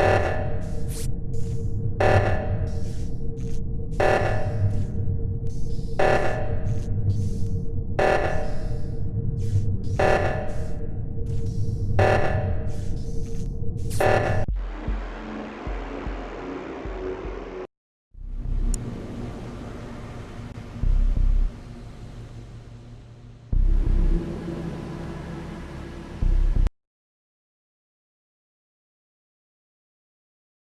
Uh...